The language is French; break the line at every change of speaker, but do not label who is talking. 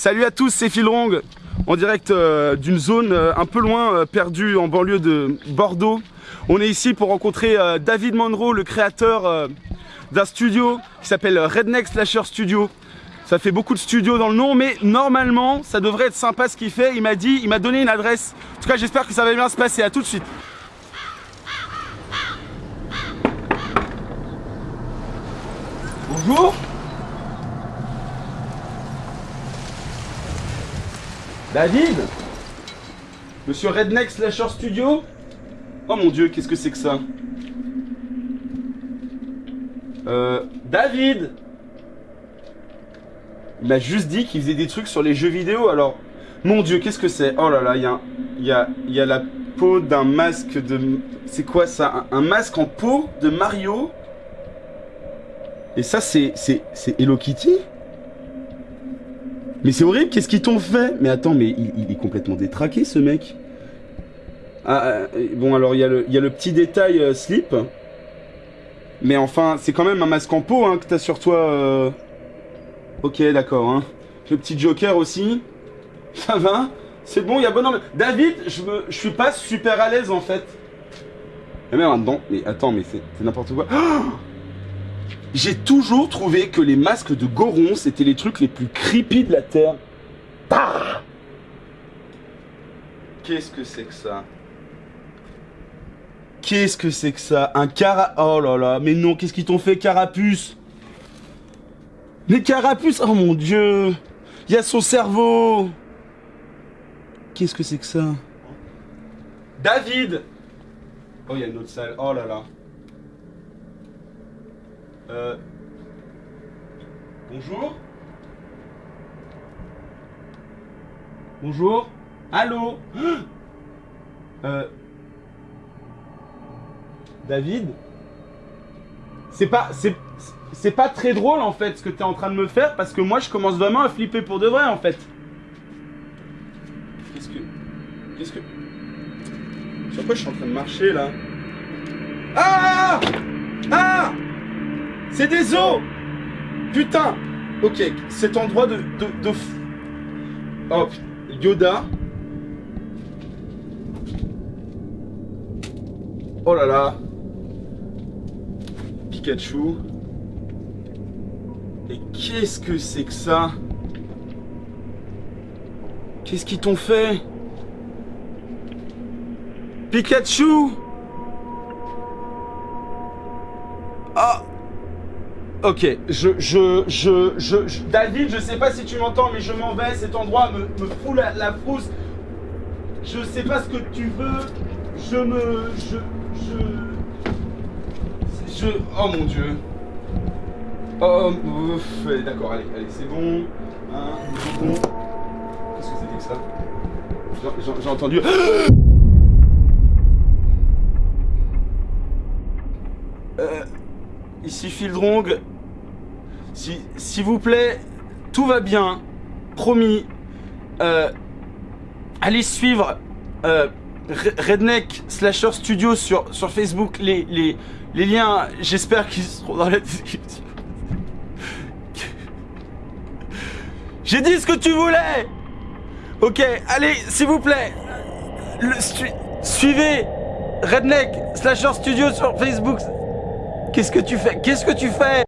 Salut à tous, c'est Philrong, en direct euh, d'une zone euh, un peu loin, euh, perdue en banlieue de Bordeaux. On est ici pour rencontrer David Monroe, le créateur d'un studio qui s'appelle Redneck Slasher Studio. Ça fait beaucoup de studios dans le nom, mais normalement, ça devrait être sympa ce qu'il fait. Il m'a dit, il m'a donné une adresse. En tout cas, j'espère que ça va bien se passer. À tout de suite. Bonjour. David Monsieur Redneck Slasher Studio Oh mon dieu, qu'est-ce que c'est que ça Euh... David Il m'a juste dit qu'il faisait des trucs sur les jeux vidéo, alors... Mon dieu, qu'est-ce que c'est Oh là là, il y a, y, a, il y a la peau d'un masque de... C'est quoi ça un, un masque en peau de Mario Et ça, c'est... C'est c'est Hello Kitty mais c'est horrible, qu'est-ce qu'ils t'ont fait? Mais attends, mais il, est complètement détraqué ce mec. Ah, euh, bon alors il y, a le- petit détail euh, slip. Mais enfin, c'est quand même un masque en peau hein, que t'as sur toi. euh. Ok, d'accord. Hein. Le petit Joker aussi. Ça va? C'est bon, il y a bon. David, je, me, suis pas super à l'aise en fait. Et même dedans. Mais attends, mais c'est c'est n'importe quoi. Oh j'ai toujours trouvé que les masques de Goron, c'était les trucs les plus creepy de la Terre. Bah Qu'est-ce que c'est que ça? Qu'est-ce que c'est que ça? Un cara... Oh là là, mais non, qu'est-ce qu'ils t'ont fait, Carapuce? Mais Carapuce, oh mon dieu! Il y a son cerveau! Qu'est-ce que c'est que ça? David! Oh, il y a une autre salle, oh là là. Euh... Bonjour. Bonjour. Allô. Euh... David C'est pas... C'est... Pas très drôle en fait ce que t'es en train de me faire parce que moi je commence vraiment à flipper pour de vrai en fait. Qu'est-ce que... Qu'est-ce que... Sur quoi je suis en train de marcher là? Ah c'est des os Putain Ok, cet endroit de... de, de... Oh. Yoda. Oh là là. Pikachu. Et qu'est-ce que c'est que ça? Qu'est-ce qu'ils t'ont fait? Pikachu Ok, je, je, je, je, David, je sais pas si tu m'entends, mais je m'en vais. Cet endroit me, me fout la, la frousse. Je sais pas ce que tu veux. Je me, je, je, je. Oh mon dieu. Oh, allez, d'accord, allez, allez, c'est bon. Hein, c'est bon. Qu'est-ce que c'était que ça? J'ai entendu. Euh, ici Fildrong. Si, s'il vous plaît, tout va bien. Promis. Euh, allez suivre euh, Re- Redneck Slasher Studio sur, sur Facebook. Les, les, les liens, j'espère qu'ils seront dans la description. J'ai dit ce que tu voulais Ok, allez, s'il vous plaît. Suivez Redneck Slasher Studio sur Facebook. Qu'est-ce que tu fais? Qu'est-ce que tu fais?